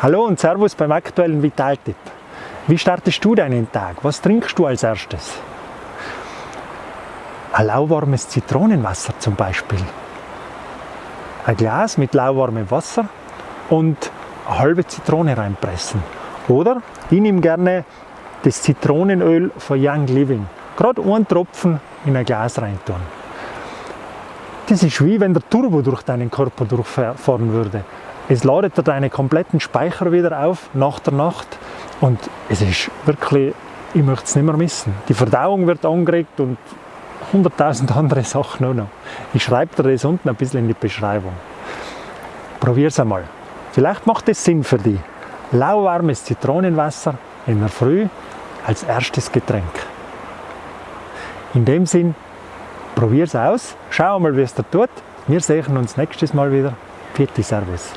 Hallo und Servus beim aktuellen Vitaltipp. Wie startest du deinen Tag? Was trinkst du als erstes? Ein lauwarmes Zitronenwasser zum Beispiel. Ein Glas mit lauwarmem Wasser und eine halbe Zitrone reinpressen. Oder ich nehme gerne das Zitronenöl von Young Living. Gerade einen Tropfen in ein Glas reintun. Das ist wie wenn der Turbo durch deinen Körper durchfahren würde. Es ladet dir deine kompletten Speicher wieder auf nach der Nacht und es ist wirklich, ich möchte es nicht mehr missen. Die Verdauung wird angeregt und 100.000 andere Sachen auch noch. Ich schreibe dir das unten ein bisschen in die Beschreibung. Probier es einmal. Vielleicht macht es Sinn für dich. Lauwarmes Zitronenwasser in der Früh als erstes Getränk. In dem Sinn, probier es aus, schau mal, wie es da tut. Wir sehen uns nächstes Mal wieder. Vierte Servus.